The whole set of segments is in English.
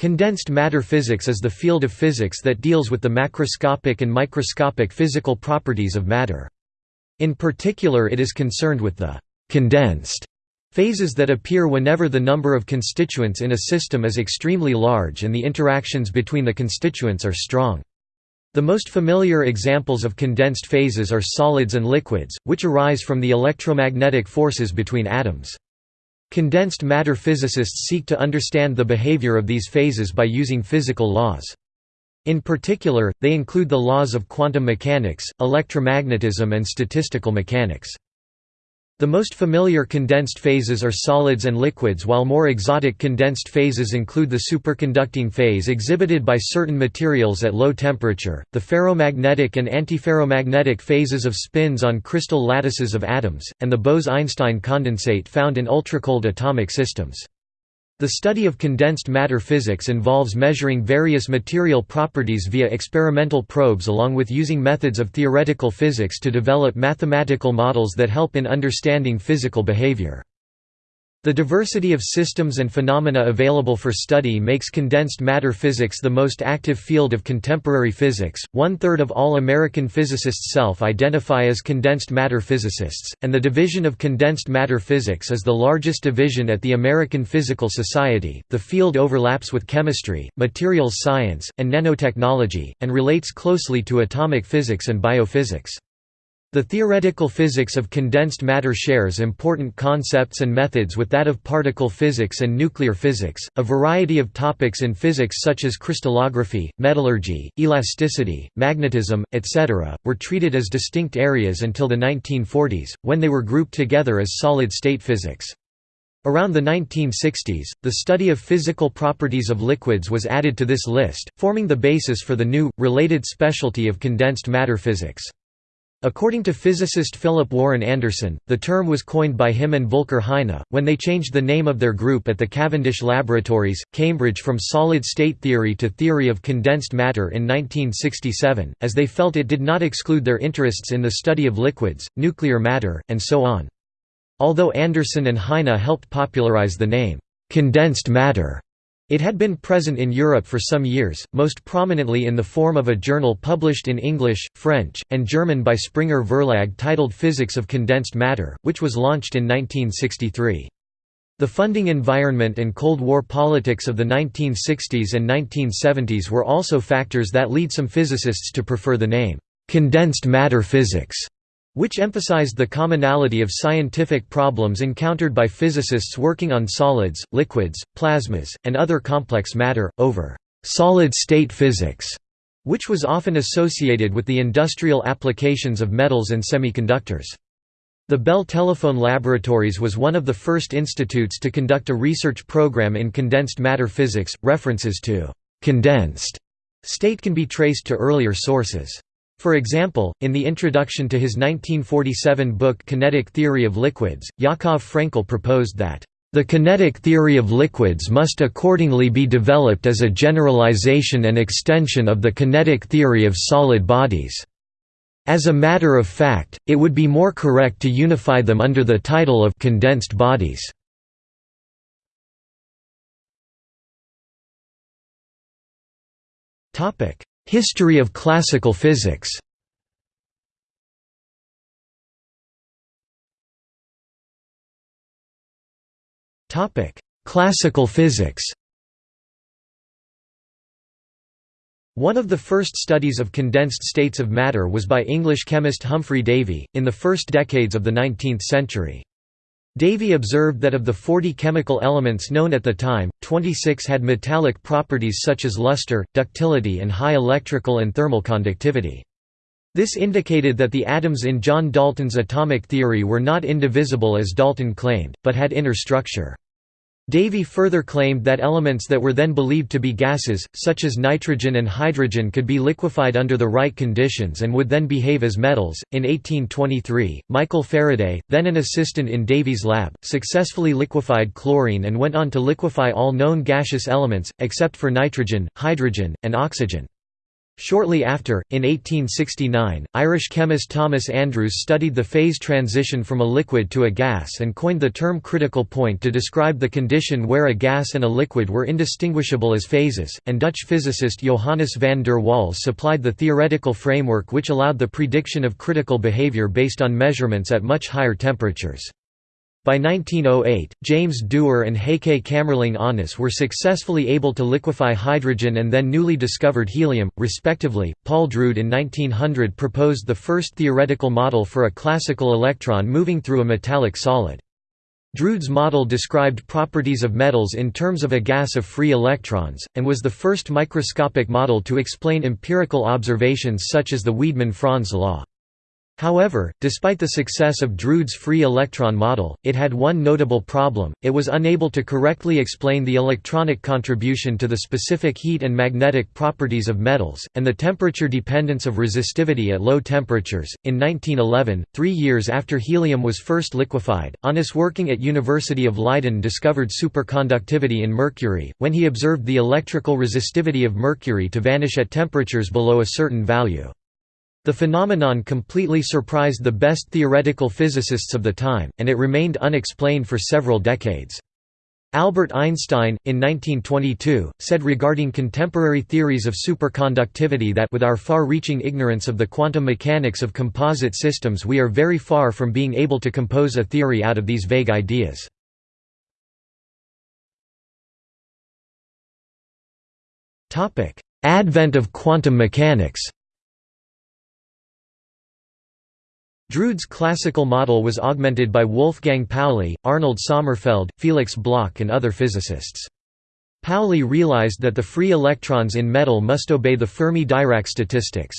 Condensed matter physics is the field of physics that deals with the macroscopic and microscopic physical properties of matter. In particular it is concerned with the «condensed» phases that appear whenever the number of constituents in a system is extremely large and the interactions between the constituents are strong. The most familiar examples of condensed phases are solids and liquids, which arise from the electromagnetic forces between atoms. Condensed matter physicists seek to understand the behavior of these phases by using physical laws. In particular, they include the laws of quantum mechanics, electromagnetism and statistical mechanics. The most familiar condensed phases are solids and liquids while more exotic condensed phases include the superconducting phase exhibited by certain materials at low temperature, the ferromagnetic and antiferromagnetic phases of spins on crystal lattices of atoms, and the Bose–Einstein condensate found in ultracold atomic systems. The study of condensed matter physics involves measuring various material properties via experimental probes along with using methods of theoretical physics to develop mathematical models that help in understanding physical behavior. The diversity of systems and phenomena available for study makes condensed matter physics the most active field of contemporary physics. One third of all American physicists self identify as condensed matter physicists, and the Division of Condensed Matter Physics is the largest division at the American Physical Society. The field overlaps with chemistry, materials science, and nanotechnology, and relates closely to atomic physics and biophysics. The theoretical physics of condensed matter shares important concepts and methods with that of particle physics and nuclear physics. A variety of topics in physics such as crystallography, metallurgy, elasticity, magnetism, etc., were treated as distinct areas until the 1940s, when they were grouped together as solid-state physics. Around the 1960s, the study of physical properties of liquids was added to this list, forming the basis for the new, related specialty of condensed matter physics. According to physicist Philip Warren Anderson, the term was coined by him and Volker Heine, when they changed the name of their group at the Cavendish Laboratories, Cambridge from solid-state theory to theory of condensed matter in 1967, as they felt it did not exclude their interests in the study of liquids, nuclear matter, and so on. Although Anderson and Heine helped popularize the name, condensed matter, it had been present in Europe for some years, most prominently in the form of a journal published in English, French, and German by Springer Verlag titled Physics of Condensed Matter, which was launched in 1963. The funding environment and Cold War politics of the 1960s and 1970s were also factors that lead some physicists to prefer the name, "'condensed matter physics' which emphasized the commonality of scientific problems encountered by physicists working on solids, liquids, plasmas, and other complex matter, over «solid-state physics», which was often associated with the industrial applications of metals and semiconductors. The Bell Telephone Laboratories was one of the first institutes to conduct a research program in condensed matter physics. References to condensed state can be traced to earlier sources. For example, in the introduction to his 1947 book Kinetic Theory of Liquids, Yakov Frenkel proposed that, "...the kinetic theory of liquids must accordingly be developed as a generalization and extension of the kinetic theory of solid bodies." As a matter of fact, it would be more correct to unify them under the title of condensed bodies. Topic: History of classical physics Topic: Classical physics One of the first studies of condensed states of matter was by English chemist Humphry Davy, in the first decades of the 19th century. Davy observed that of the 40 chemical elements known at the time, 26 had metallic properties such as luster, ductility and high electrical and thermal conductivity. This indicated that the atoms in John Dalton's atomic theory were not indivisible as Dalton claimed, but had inner structure. Davy further claimed that elements that were then believed to be gases, such as nitrogen and hydrogen could be liquefied under the right conditions and would then behave as metals. In 1823, Michael Faraday, then an assistant in Davy's lab, successfully liquefied chlorine and went on to liquefy all known gaseous elements, except for nitrogen, hydrogen, and oxygen. Shortly after, in 1869, Irish chemist Thomas Andrews studied the phase transition from a liquid to a gas and coined the term critical point to describe the condition where a gas and a liquid were indistinguishable as phases, and Dutch physicist Johannes van der Waals supplied the theoretical framework which allowed the prediction of critical behavior based on measurements at much higher temperatures. By 1908, James Dewar and Heike Kamerlingh Onnes were successfully able to liquefy hydrogen and then newly discovered helium, respectively. Paul Drude in 1900 proposed the first theoretical model for a classical electron moving through a metallic solid. Drude's model described properties of metals in terms of a gas of free electrons, and was the first microscopic model to explain empirical observations such as the Wiedemann-Franz law. However, despite the success of Drude's free electron model, it had one notable problem, it was unable to correctly explain the electronic contribution to the specific heat and magnetic properties of metals, and the temperature dependence of resistivity at low temperatures. In 1911, three years after helium was first liquefied, Onnes working at University of Leiden discovered superconductivity in mercury, when he observed the electrical resistivity of mercury to vanish at temperatures below a certain value. The phenomenon completely surprised the best theoretical physicists of the time, and it remained unexplained for several decades. Albert Einstein, in 1922, said regarding contemporary theories of superconductivity that with our far-reaching ignorance of the quantum mechanics of composite systems we are very far from being able to compose a theory out of these vague ideas. Advent of quantum mechanics Drude's classical model was augmented by Wolfgang Pauli, Arnold Sommerfeld, Felix Bloch and other physicists. Pauli realized that the free electrons in metal must obey the Fermi-Dirac statistics.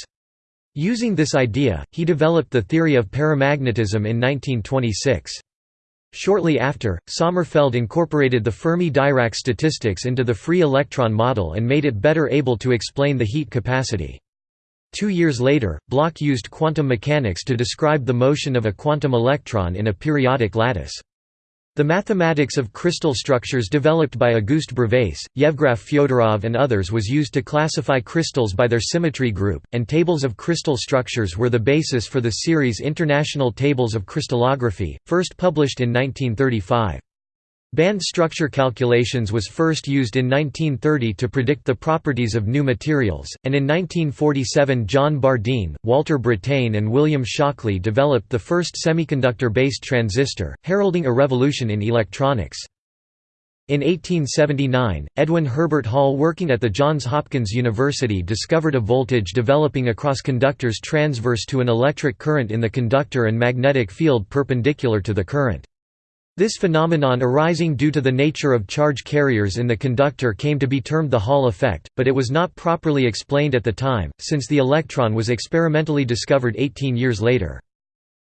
Using this idea, he developed the theory of paramagnetism in 1926. Shortly after, Sommerfeld incorporated the Fermi-Dirac statistics into the free electron model and made it better able to explain the heat capacity. Two years later, Bloch used quantum mechanics to describe the motion of a quantum electron in a periodic lattice. The mathematics of crystal structures developed by Auguste Bravais, Yevgraf Fyodorov and others was used to classify crystals by their symmetry group, and tables of crystal structures were the basis for the series International Tables of Crystallography, first published in 1935. Band structure calculations was first used in 1930 to predict the properties of new materials, and in 1947 John Bardeen, Walter Brattain and William Shockley developed the first semiconductor-based transistor, heralding a revolution in electronics. In 1879, Edwin Herbert Hall working at the Johns Hopkins University discovered a voltage developing across conductors transverse to an electric current in the conductor and magnetic field perpendicular to the current. This phenomenon arising due to the nature of charge carriers in the conductor came to be termed the Hall effect, but it was not properly explained at the time, since the electron was experimentally discovered 18 years later.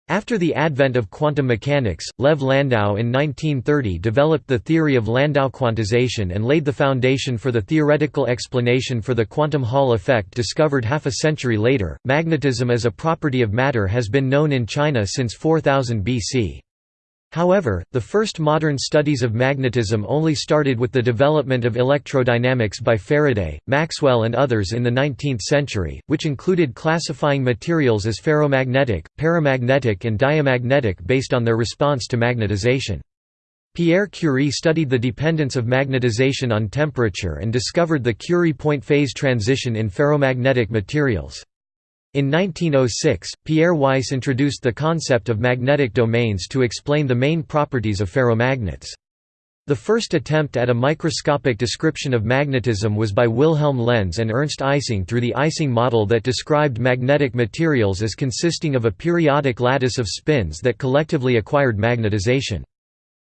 After the advent of quantum mechanics, Lev Landau in 1930 developed the theory of Landau quantization and laid the foundation for the theoretical explanation for the quantum Hall effect discovered half a century later. Magnetism as a property of matter has been known in China since 4000 BC. However, the first modern studies of magnetism only started with the development of electrodynamics by Faraday, Maxwell and others in the 19th century, which included classifying materials as ferromagnetic, paramagnetic and diamagnetic based on their response to magnetization. Pierre Curie studied the dependence of magnetization on temperature and discovered the Curie point phase transition in ferromagnetic materials. In 1906, Pierre Weiss introduced the concept of magnetic domains to explain the main properties of ferromagnets. The first attempt at a microscopic description of magnetism was by Wilhelm Lenz and Ernst Ising through the Ising model that described magnetic materials as consisting of a periodic lattice of spins that collectively acquired magnetization.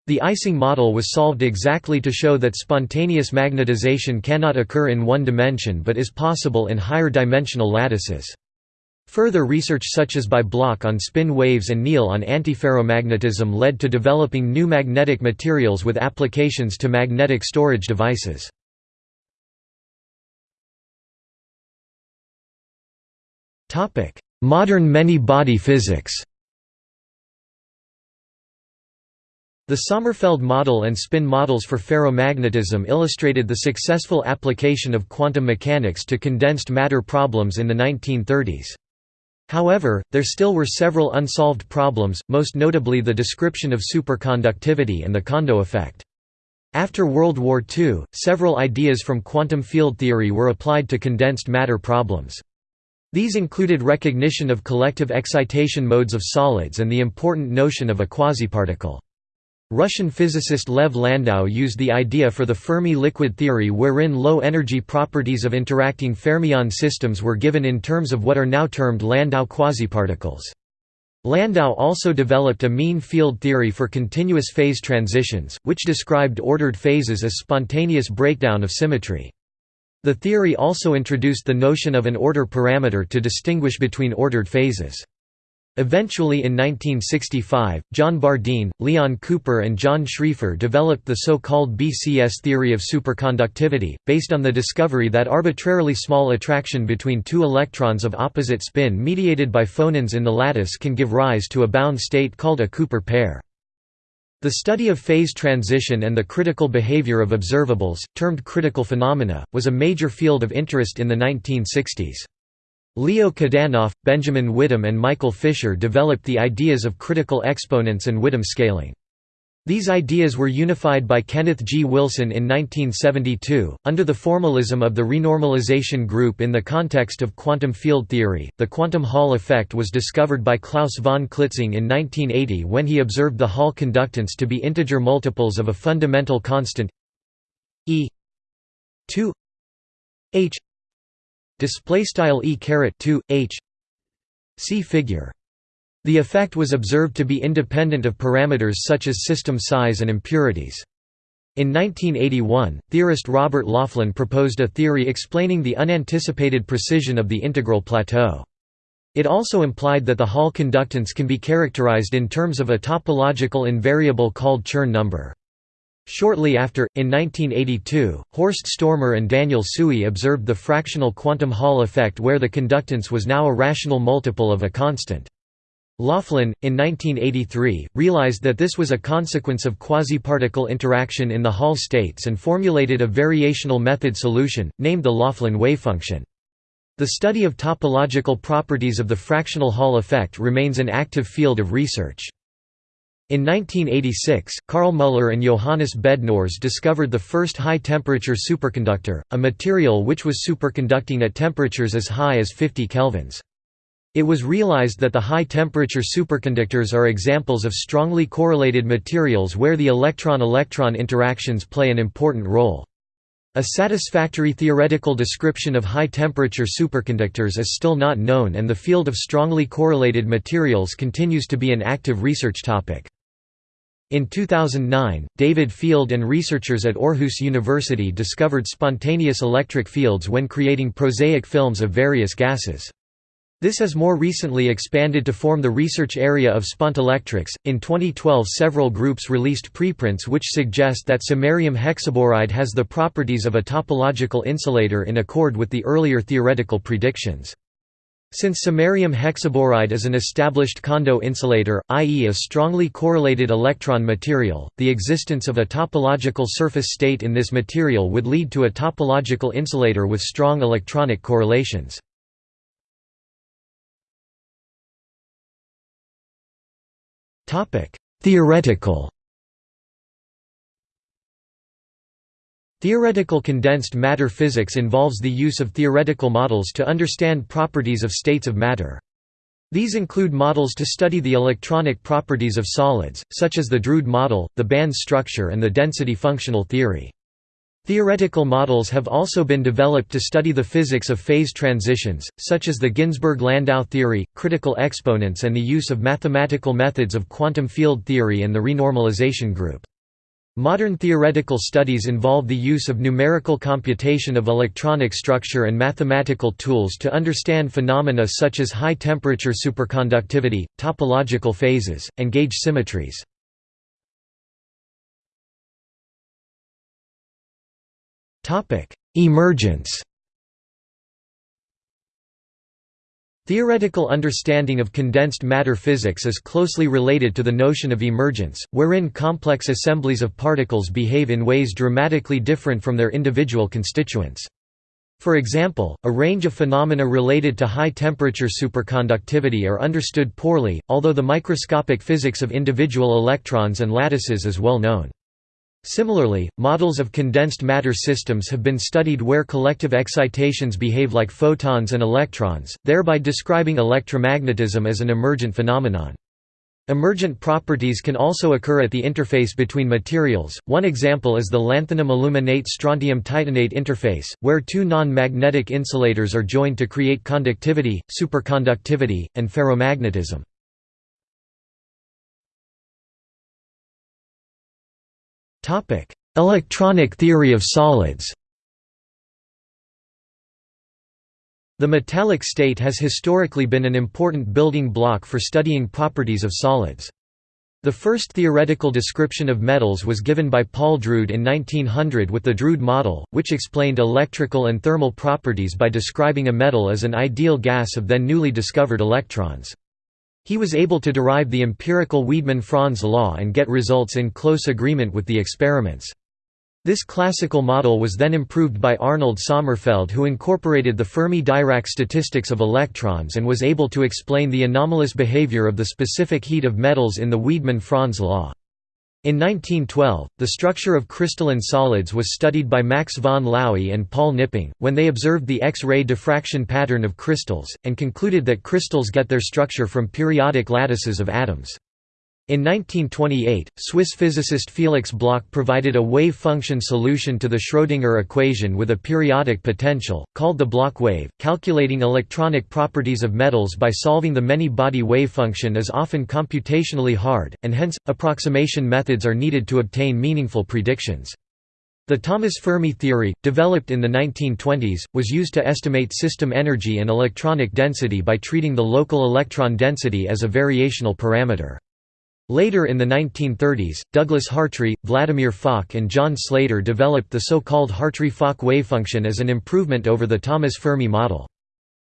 The Ising model was solved exactly to show that spontaneous magnetization cannot occur in one dimension but is possible in higher dimensional lattices. Further research such as by Bloch on spin waves and Néel on antiferromagnetism led to developing new magnetic materials with applications to magnetic storage devices. Modern many-body physics The Sommerfeld model and spin models for ferromagnetism illustrated the successful application of quantum mechanics to condensed matter problems in the 1930s. However, there still were several unsolved problems, most notably the description of superconductivity and the Kondo effect. After World War II, several ideas from quantum field theory were applied to condensed matter problems. These included recognition of collective excitation modes of solids and the important notion of a quasiparticle. Russian physicist Lev Landau used the idea for the Fermi liquid theory wherein low-energy properties of interacting fermion systems were given in terms of what are now termed Landau quasiparticles. Landau also developed a mean field theory for continuous phase transitions, which described ordered phases as spontaneous breakdown of symmetry. The theory also introduced the notion of an order parameter to distinguish between ordered phases. Eventually in 1965, John Bardeen, Leon Cooper and John Schrieffer developed the so-called BCS theory of superconductivity, based on the discovery that arbitrarily small attraction between two electrons of opposite spin mediated by phonons in the lattice can give rise to a bound state called a Cooper pair. The study of phase transition and the critical behavior of observables, termed critical phenomena, was a major field of interest in the 1960s. Leo Kadanoff, Benjamin Widom and Michael Fisher developed the ideas of critical exponents and Widom scaling. These ideas were unified by Kenneth G. Wilson in 1972, under the formalism of the renormalization group in the context of quantum field theory. The quantum Hall effect was discovered by Klaus von Klitzing in 1980 when he observed the Hall conductance to be integer multiples of a fundamental constant E 2 h display style e caret 2 h see figure. The effect was observed to be independent of parameters such as system size and impurities. In 1981 theorist robert laughlin proposed a theory explaining the unanticipated precision of the integral plateau. It also implied that the hall conductance can be characterized in terms of a topological invariable called chern number Shortly after, in 1982, Horst Stormer and Daniel Tsui observed the fractional quantum Hall effect where the conductance was now a rational multiple of a constant. Laughlin, in 1983, realized that this was a consequence of quasiparticle interaction in the Hall states and formulated a variational method solution, named the Laughlin wavefunction. The study of topological properties of the fractional Hall effect remains an active field of research. In 1986, Carl Müller and Johannes Bednorz discovered the first high-temperature superconductor, a material which was superconducting at temperatures as high as 50 kelvins. It was realized that the high-temperature superconductors are examples of strongly correlated materials where the electron-electron interactions play an important role. A satisfactory theoretical description of high-temperature superconductors is still not known and the field of strongly correlated materials continues to be an active research topic. In 2009, David Field and researchers at Aarhus University discovered spontaneous electric fields when creating prosaic films of various gases. This has more recently expanded to form the research area of spontelectrics. In 2012, several groups released preprints which suggest that samarium hexaboride has the properties of a topological insulator in accord with the earlier theoretical predictions. Since samarium hexaboride is an established Kondo insulator, i.e. a strongly correlated electron material, the existence of a topological surface state in this material would lead to a topological insulator with strong electronic correlations. Theoretical Theoretical condensed matter physics involves the use of theoretical models to understand properties of states of matter. These include models to study the electronic properties of solids, such as the Drude model, the band structure and the density functional theory. Theoretical models have also been developed to study the physics of phase transitions, such as the Ginzburg–Landau theory, critical exponents and the use of mathematical methods of quantum field theory and the renormalization group. Modern theoretical studies involve the use of numerical computation of electronic structure and mathematical tools to understand phenomena such as high-temperature superconductivity, topological phases, and gauge symmetries. Emergence Theoretical understanding of condensed matter physics is closely related to the notion of emergence, wherein complex assemblies of particles behave in ways dramatically different from their individual constituents. For example, a range of phenomena related to high-temperature superconductivity are understood poorly, although the microscopic physics of individual electrons and lattices is well known. Similarly, models of condensed matter systems have been studied where collective excitations behave like photons and electrons, thereby describing electromagnetism as an emergent phenomenon. Emergent properties can also occur at the interface between materials. One example is the lanthanum aluminate strontium titanate interface, where two non-magnetic insulators are joined to create conductivity, superconductivity, and ferromagnetism. Electronic theory of solids The metallic state has historically been an important building block for studying properties of solids. The first theoretical description of metals was given by Paul Drude in 1900 with the Drude model, which explained electrical and thermal properties by describing a metal as an ideal gas of then newly discovered electrons. He was able to derive the empirical Wiedemann-Franz law and get results in close agreement with the experiments. This classical model was then improved by Arnold Sommerfeld who incorporated the Fermi-Dirac statistics of electrons and was able to explain the anomalous behavior of the specific heat of metals in the Wiedemann-Franz law. In 1912, the structure of crystalline solids was studied by Max von Laue and Paul Knipping, when they observed the X-ray diffraction pattern of crystals, and concluded that crystals get their structure from periodic lattices of atoms. In 1928, Swiss physicist Felix Bloch provided a wave function solution to the Schrödinger equation with a periodic potential, called the Bloch wave. Calculating electronic properties of metals by solving the many-body wave function is often computationally hard, and hence, approximation methods are needed to obtain meaningful predictions. The Thomas Fermi theory, developed in the 1920s, was used to estimate system energy and electronic density by treating the local electron density as a variational parameter. Later in the 1930s, Douglas Hartree, Vladimir Fock and John Slater developed the so-called Hartree-Fock wavefunction as an improvement over the Thomas Fermi model.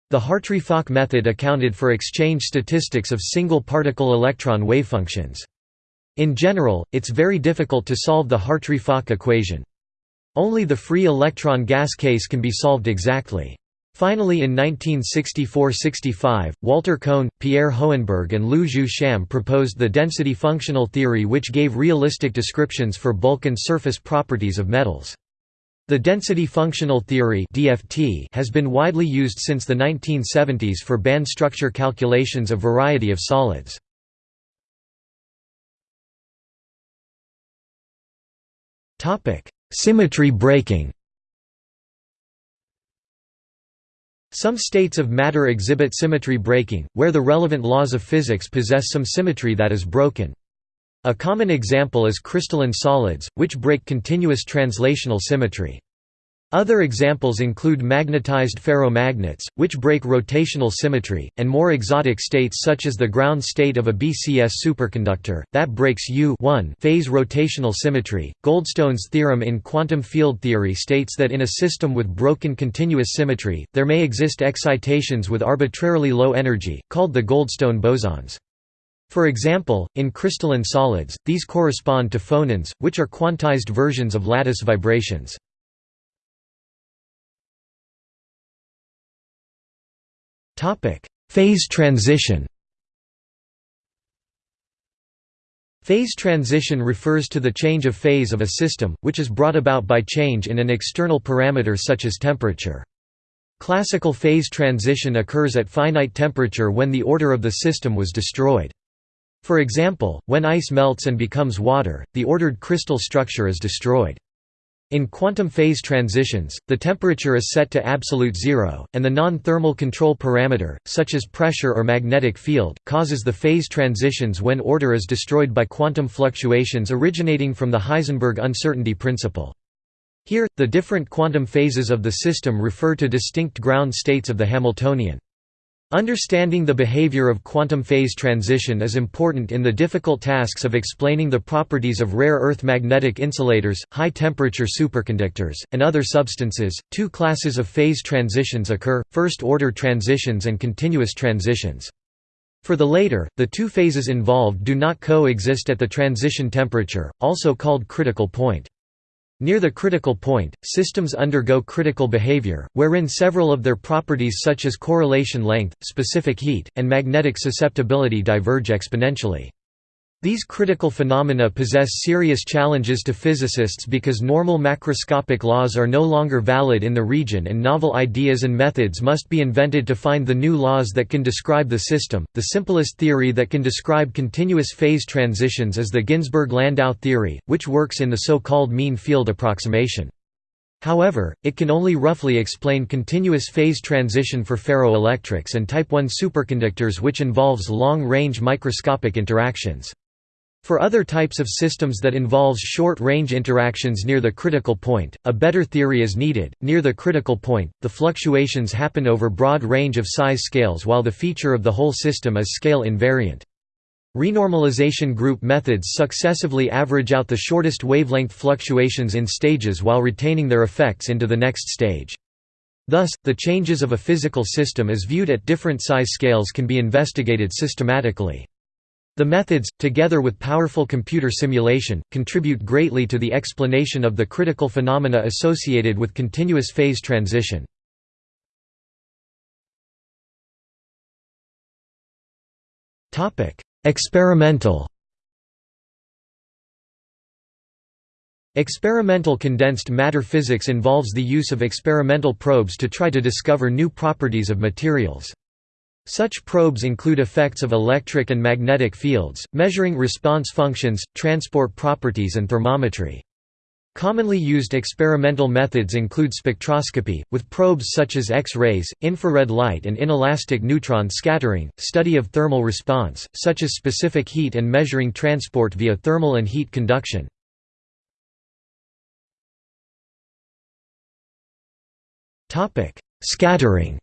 The Hartree-Fock method accounted for exchange statistics of single particle electron wavefunctions. In general, it's very difficult to solve the Hartree-Fock equation. Only the free electron gas case can be solved exactly. Finally in 1964–65, Walter Kohn, Pierre Hohenberg and Lu Jeu Sham proposed the density functional theory which gave realistic descriptions for bulk and surface properties of metals. The density functional theory (DFT) has been widely used since the 1970s for band structure calculations of variety of solids. Topic: Symmetry breaking. Some states of matter exhibit symmetry breaking, where the relevant laws of physics possess some symmetry that is broken. A common example is crystalline solids, which break continuous translational symmetry. Other examples include magnetized ferromagnets, which break rotational symmetry, and more exotic states such as the ground state of a BCS superconductor, that breaks U phase rotational symmetry. Goldstone's theorem in quantum field theory states that in a system with broken continuous symmetry, there may exist excitations with arbitrarily low energy, called the Goldstone bosons. For example, in crystalline solids, these correspond to phonons, which are quantized versions of lattice vibrations. Phase transition Phase transition refers to the change of phase of a system, which is brought about by change in an external parameter such as temperature. Classical phase transition occurs at finite temperature when the order of the system was destroyed. For example, when ice melts and becomes water, the ordered crystal structure is destroyed. In quantum phase transitions, the temperature is set to absolute zero, and the non-thermal control parameter, such as pressure or magnetic field, causes the phase transitions when order is destroyed by quantum fluctuations originating from the Heisenberg uncertainty principle. Here, the different quantum phases of the system refer to distinct ground states of the Hamiltonian. Understanding the behavior of quantum phase transition is important in the difficult tasks of explaining the properties of rare earth magnetic insulators, high temperature superconductors, and other substances. Two classes of phase transitions occur first order transitions and continuous transitions. For the later, the two phases involved do not coexist at the transition temperature, also called critical point. Near the critical point, systems undergo critical behavior, wherein several of their properties such as correlation length, specific heat, and magnetic susceptibility diverge exponentially. These critical phenomena possess serious challenges to physicists because normal macroscopic laws are no longer valid in the region and novel ideas and methods must be invented to find the new laws that can describe the system. The simplest theory that can describe continuous phase transitions is the Ginzburg-Landau theory, which works in the so-called mean field approximation. However, it can only roughly explain continuous phase transition for ferroelectrics and type I superconductors which involves long-range microscopic interactions. For other types of systems that involves short-range interactions near the critical point, a better theory is needed. Near the critical point, the fluctuations happen over broad range of size scales while the feature of the whole system is scale invariant. Renormalization group methods successively average out the shortest wavelength fluctuations in stages while retaining their effects into the next stage. Thus, the changes of a physical system as viewed at different size scales can be investigated systematically. The methods, together with powerful computer simulation, contribute greatly to the explanation of the critical phenomena associated with continuous phase transition. Experimental Experimental condensed matter physics involves the use of experimental probes to try to discover new properties of materials. Such probes include effects of electric and magnetic fields, measuring response functions, transport properties and thermometry. Commonly used experimental methods include spectroscopy, with probes such as X-rays, infrared light and inelastic neutron scattering, study of thermal response, such as specific heat and measuring transport via thermal and heat conduction. Scattering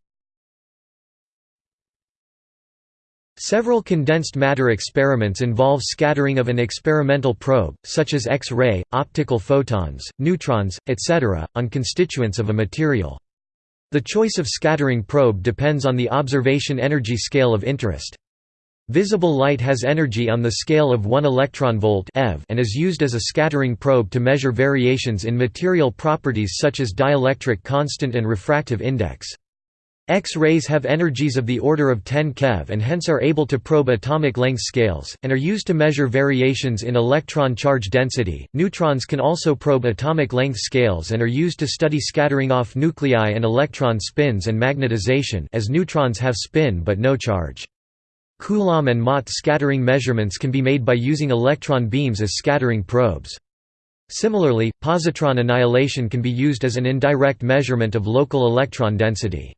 Several condensed matter experiments involve scattering of an experimental probe, such as X-ray, optical photons, neutrons, etc., on constituents of a material. The choice of scattering probe depends on the observation energy scale of interest. Visible light has energy on the scale of 1 electron volt eV and is used as a scattering probe to measure variations in material properties such as dielectric constant and refractive index. X-rays have energies of the order of 10 keV and hence are able to probe atomic length scales, and are used to measure variations in electron charge density. Neutrons can also probe atomic length scales and are used to study scattering off nuclei and electron spins and magnetization as neutrons have spin but no charge. Coulomb and Mott scattering measurements can be made by using electron beams as scattering probes. Similarly, positron annihilation can be used as an indirect measurement of local electron density.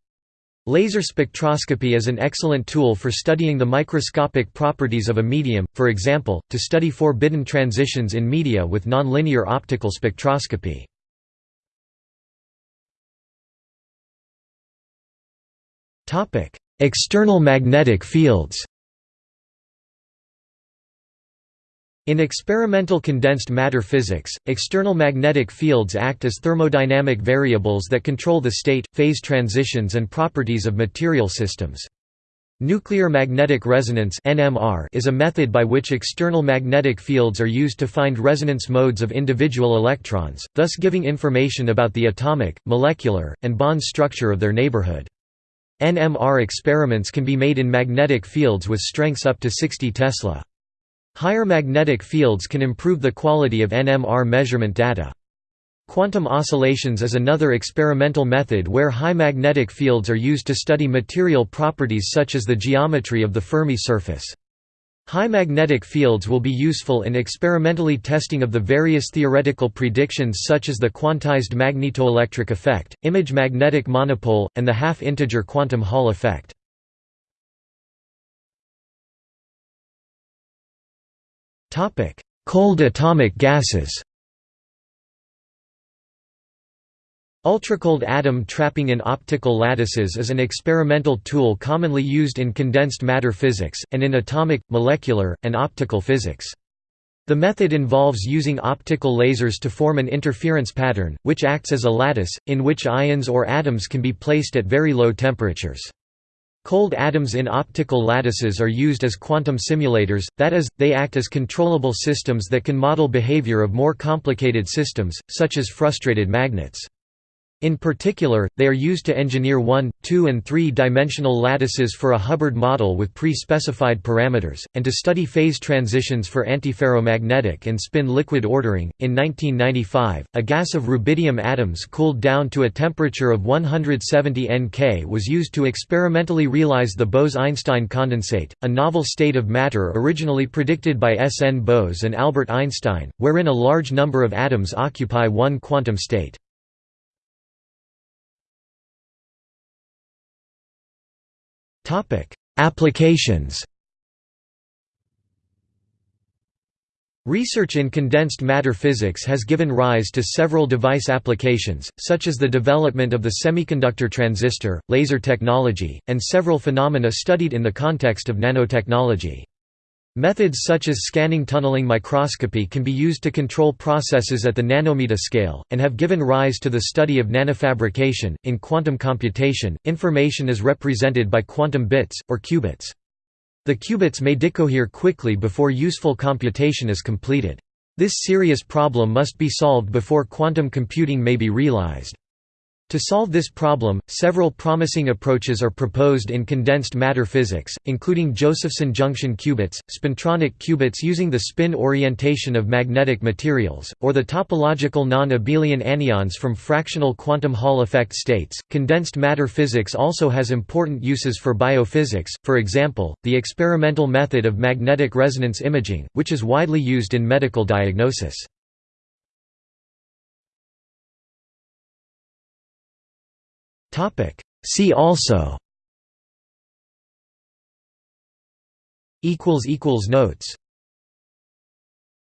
Laser spectroscopy is an excellent tool for studying the microscopic properties of a medium, for example, to study forbidden transitions in media with nonlinear optical spectroscopy. External magnetic fields In experimental condensed matter physics, external magnetic fields act as thermodynamic variables that control the state, phase transitions and properties of material systems. Nuclear magnetic resonance is a method by which external magnetic fields are used to find resonance modes of individual electrons, thus giving information about the atomic, molecular, and bond structure of their neighborhood. NMR experiments can be made in magnetic fields with strengths up to 60 Tesla. Higher magnetic fields can improve the quality of NMR measurement data. Quantum oscillations is another experimental method where high magnetic fields are used to study material properties such as the geometry of the Fermi surface. High magnetic fields will be useful in experimentally testing of the various theoretical predictions such as the quantized magnetoelectric effect, image magnetic monopole, and the half-integer quantum Hall effect. Topic: Cold atomic gases. Ultracold atom trapping in optical lattices is an experimental tool commonly used in condensed matter physics, and in atomic, molecular, and optical physics. The method involves using optical lasers to form an interference pattern, which acts as a lattice, in which ions or atoms can be placed at very low temperatures. Cold atoms in optical lattices are used as quantum simulators, that is, they act as controllable systems that can model behavior of more complicated systems, such as frustrated magnets. In particular, they are used to engineer 1, 2 and 3-dimensional lattices for a Hubbard model with pre-specified parameters, and to study phase transitions for antiferromagnetic and spin liquid ordering. In 1995, a gas of rubidium atoms cooled down to a temperature of 170 Nk was used to experimentally realize the Bose-Einstein condensate, a novel state of matter originally predicted by S. N. Bose and Albert Einstein, wherein a large number of atoms occupy one quantum state. Applications Research in condensed matter physics has given rise to several device applications, such as the development of the semiconductor transistor, laser technology, and several phenomena studied in the context of nanotechnology. Methods such as scanning tunneling microscopy can be used to control processes at the nanometer scale, and have given rise to the study of nanofabrication. In quantum computation, information is represented by quantum bits, or qubits. The qubits may decohere quickly before useful computation is completed. This serious problem must be solved before quantum computing may be realized. To solve this problem, several promising approaches are proposed in condensed matter physics, including Josephson junction qubits, spintronic qubits using the spin orientation of magnetic materials, or the topological non-abelian anyons from fractional quantum Hall effect states. Condensed matter physics also has important uses for biophysics, for example, the experimental method of magnetic resonance imaging, which is widely used in medical diagnosis. See also. Notes